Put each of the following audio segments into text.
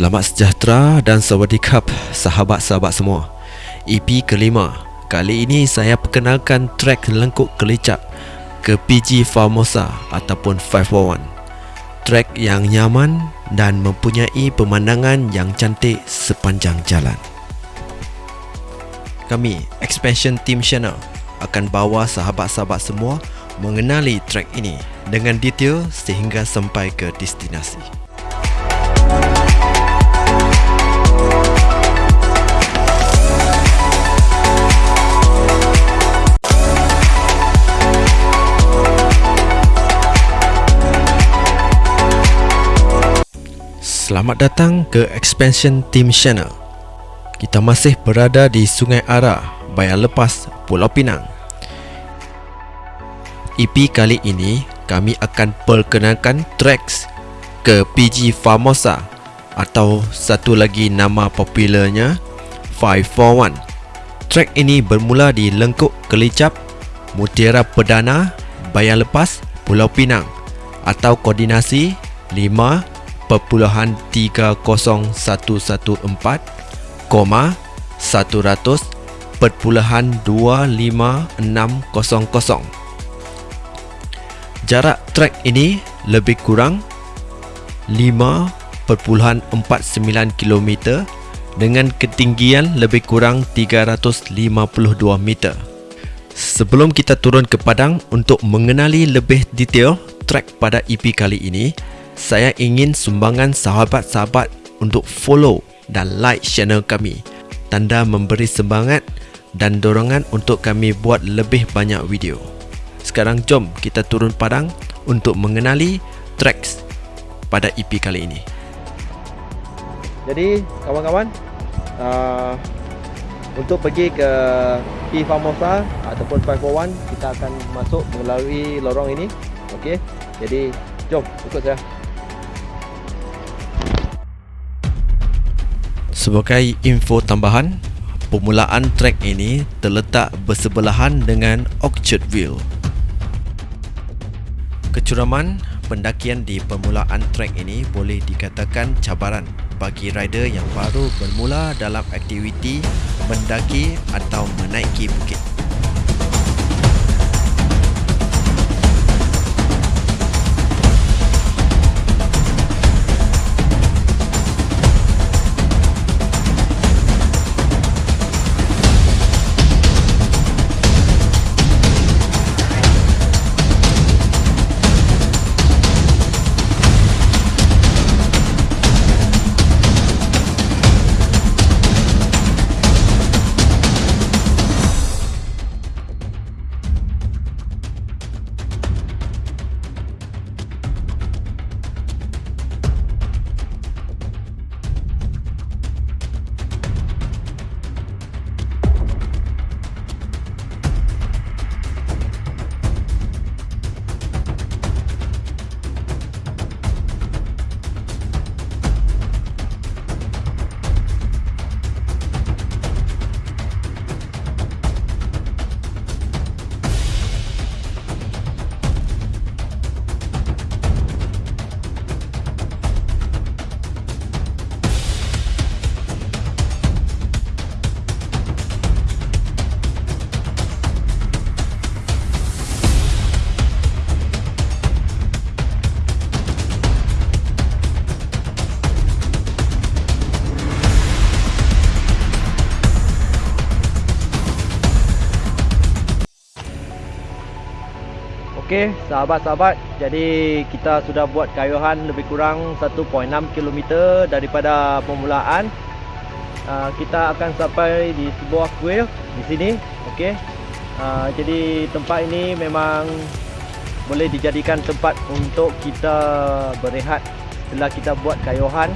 Selamat sejahtera dan sawadikap sahabat-sahabat semua. EP kelima. Kali ini saya perkenalkan trek lengkuk kelicap ke PG Formosa ataupun 541 Trek yang nyaman dan mempunyai pemandangan yang cantik sepanjang jalan. Kami, Expansion Team Channel akan bawa sahabat-sahabat semua mengenali trek ini dengan detail sehingga sampai ke destinasi. Selamat datang ke Expansion Team Channel. Kita masih berada di Sungai Ara, Bayan Lepas, Pulau Pinang. EP kali ini kami akan perkenalkan tracks ke PG Famosa atau satu lagi nama popularnya 541. Track ini bermula di Lengkuk Kelicap, Mutiara Perdana, Bayan Lepas, Pulau Pinang atau koordinasi 5 perpuluhan tiga kosong satu satu empat koma satu ratus perpuluhan dua lima enam kosong kosong. Jarak trek ini lebih kurang lima perpuluhan empat sembilan kilometer dengan ketinggian lebih kurang tiga ratus lima puluh dua meter. Sebelum kita turun ke padang untuk mengenali lebih detail trek pada EP kali ini, saya ingin sumbangan sahabat-sahabat untuk follow dan like channel kami. Tanda memberi semangat dan dorongan untuk kami buat lebih banyak video. Sekarang jom kita turun padang untuk mengenali tracks pada EP kali ini. Jadi kawan-kawan uh, untuk pergi ke P Famosa ataupun 541 kita akan masuk melalui lorong ini. Okey. Jadi jom ikut saya. Sebagai info tambahan, permulaan trek ini terletak bersebelahan dengan Orchardville. Kecuraman pendakian di permulaan trek ini boleh dikatakan cabaran bagi rider yang baru bermula dalam aktiviti mendaki atau menaiki bukit. Sahabat-sahabat, jadi kita sudah buat kayuhan lebih kurang 1.6 km daripada permulaan. Uh, kita akan sampai di sebuah kuil di sini. Okey. Uh, jadi tempat ini memang boleh dijadikan tempat untuk kita berehat setelah kita buat kayuhan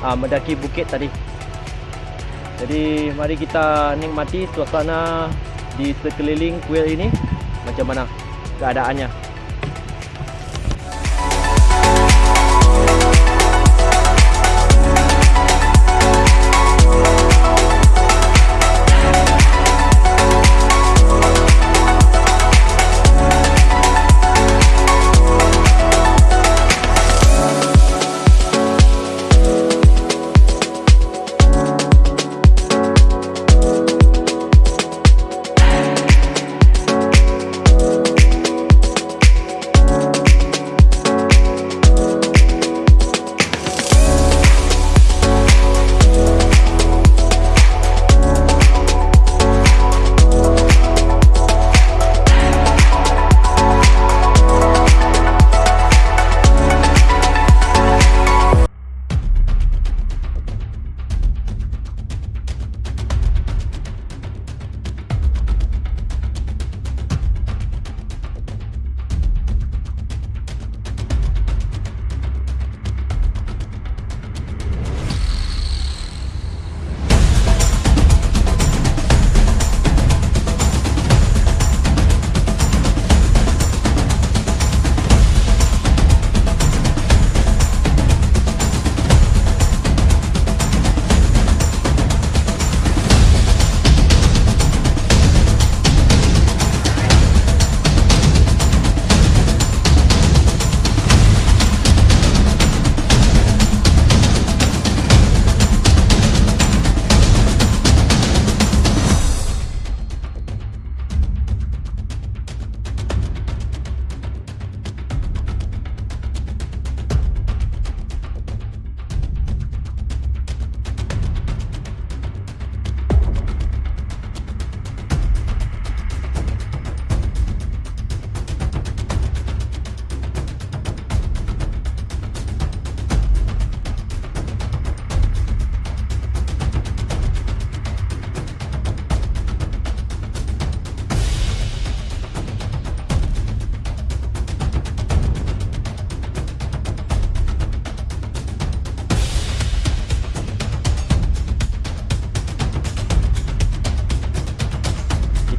uh, mendaki bukit tadi. Jadi mari kita nikmati suasana di sekeliling kuil ini macam mana keadaannya.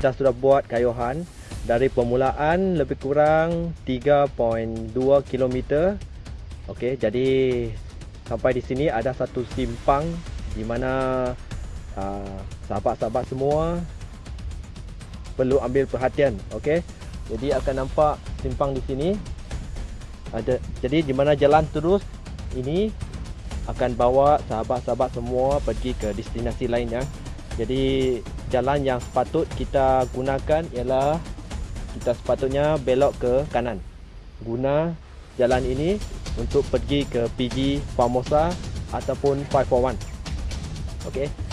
Kita sudah buat kayuhan dari permulaan lebih kurang 3.2 km. Okey, jadi sampai di sini ada satu simpang di mana uh, sahabat-sahabat semua perlu ambil perhatian, okey. Jadi akan nampak simpang di sini. Ada jadi di mana jalan terus ini akan bawa sahabat-sahabat semua pergi ke destinasi lain ya. Jadi jalan yang sepatut kita gunakan ialah kita sepatutnya belok ke kanan. Guna jalan ini untuk pergi ke PG Famosa ataupun 541. Okey.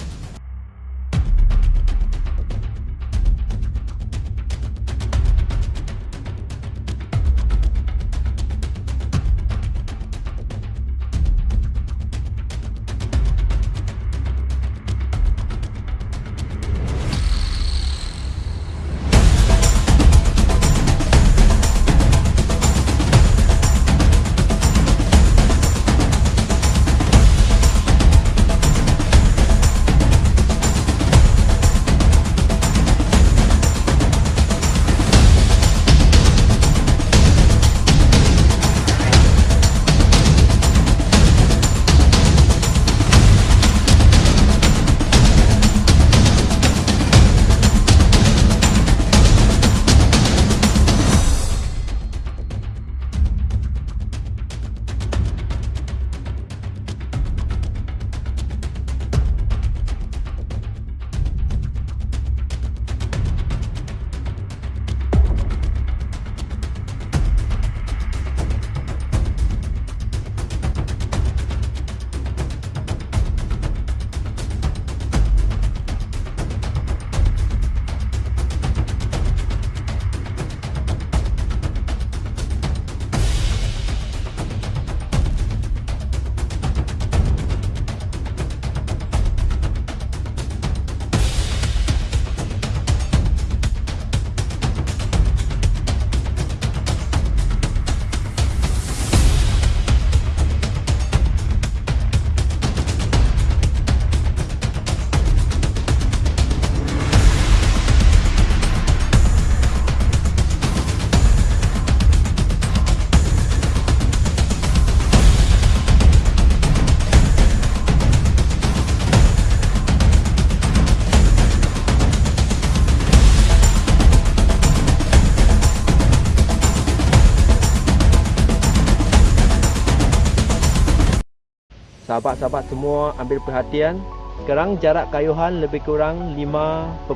Sahabat-sahabat semua ambil perhatian sekarang jarak kayuhan lebih kurang 5.3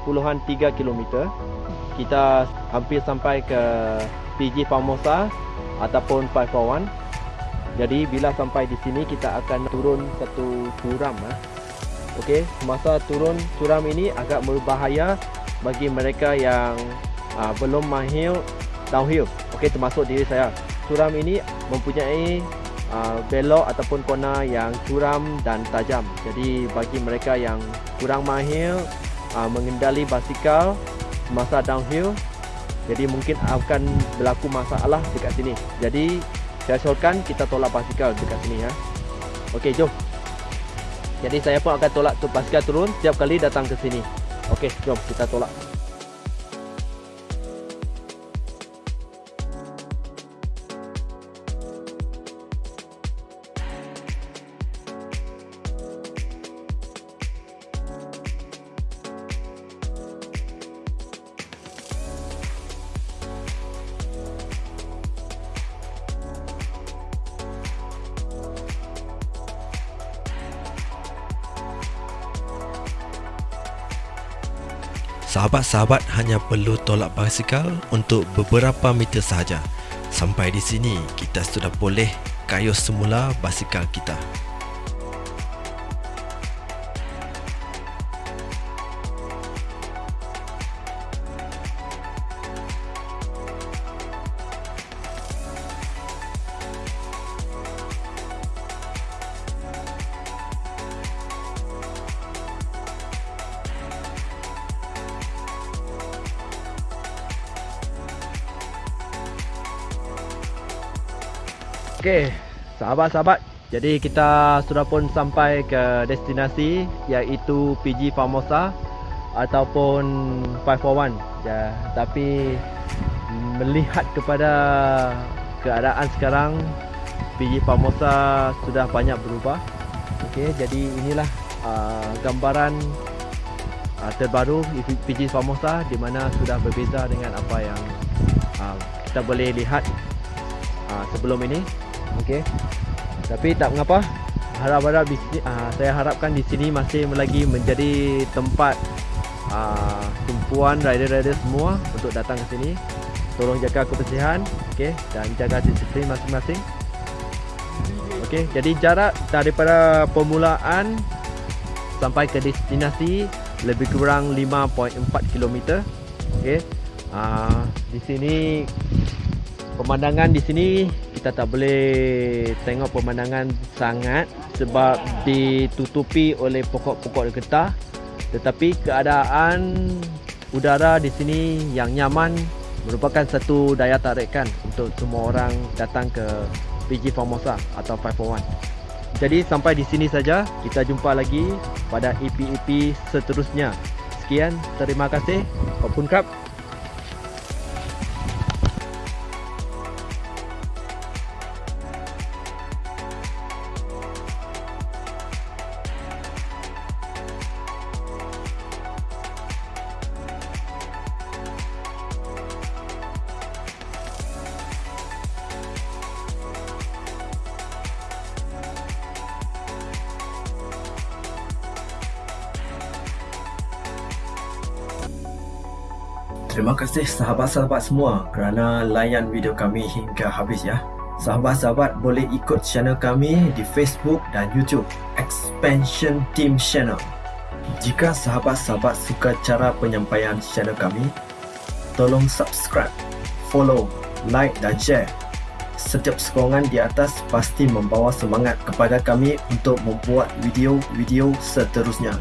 km kita hampir sampai ke PG Famosa ataupun 541 jadi bila sampai di sini kita akan turun satu curam ha. Okey, masa turun curam ini agak berbahaya bagi mereka yang uh, belum mahir downhill. Okey, termasuk diri saya. Curam ini mempunyai uh, belok ataupun kona yang curam dan tajam. Jadi bagi mereka yang kurang mahir uh, mengendali basikal masa downhill, jadi mungkin akan berlaku masalah dekat sini. Jadi saya syorkan kita tolak basikal dekat sini ya. Okey, jom. Jadi saya pun akan tolak tu basikal turun setiap kali datang ke sini. Okey, jom kita tolak. Sahabat-sahabat hanya perlu tolak basikal untuk beberapa meter sahaja. Sampai di sini, kita sudah boleh kayuh semula basikal kita. Okey, sahabat-sahabat, jadi kita sudah pun sampai ke destinasi iaitu PG Famosa. ataupun 541 ya tapi melihat kepada keadaan sekarang PG Famosa sudah banyak berubah okey jadi inilah uh, gambaran uh, terbaru PG Famosa di mana sudah berbeza dengan apa yang uh, kita boleh lihat uh, sebelum ini okey. Tapi tak mengapa harap-harap di sini uh, saya harapkan di sini masih lagi menjadi tempat uh, tumpuan rider-rider semua untuk datang ke sini. Tolong jaga kebersihan okay, dan jaga disiplin masing-masing. Okay, jadi jarak daripada permulaan sampai ke destinasi lebih kurang 5.4 km okay. uh, di sini pemandangan di sini kita tak boleh tengok pemandangan sangat sebab ditutupi oleh pokok-pokok getah tetapi keadaan udara di sini yang nyaman merupakan satu daya tarikan untuk semua orang datang ke PG Formosa atau 541. Jadi sampai di sini saja, kita jumpa lagi pada EP-EP seterusnya. Sekian, terima kasih. Opun Krab. Terima kasih sahabat-sahabat semua kerana layan video kami hingga habis ya. Sahabat-sahabat boleh ikut channel kami di Facebook dan YouTube Expansion Team Channel. Jika sahabat-sahabat suka cara penyampaian channel kami, tolong subscribe, follow, like dan share. Setiap sokongan di atas pasti membawa semangat kepada kami untuk membuat video-video seterusnya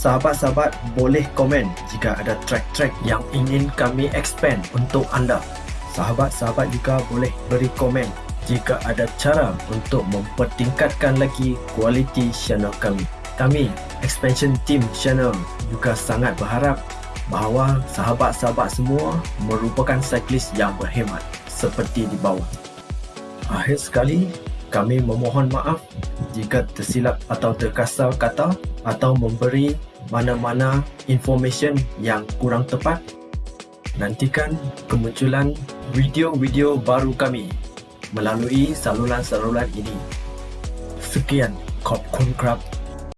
sahabat-sahabat boleh komen jika ada track-track yang ingin kami expand untuk anda. Sahabat-sahabat juga boleh beri komen jika ada cara untuk mempertingkatkan lagi kualiti channel kami. Kami, Expansion Team Channel juga sangat berharap bahawa sahabat-sahabat semua merupakan cyclist yang berhemat seperti di bawah. Akhir sekali, kami memohon maaf jika tersilap atau terkasar kata atau memberi mana-mana information yang kurang tepat. Nantikan kemunculan video-video baru kami melalui saluran-saluran ini. Sekian, Kop Kun Krab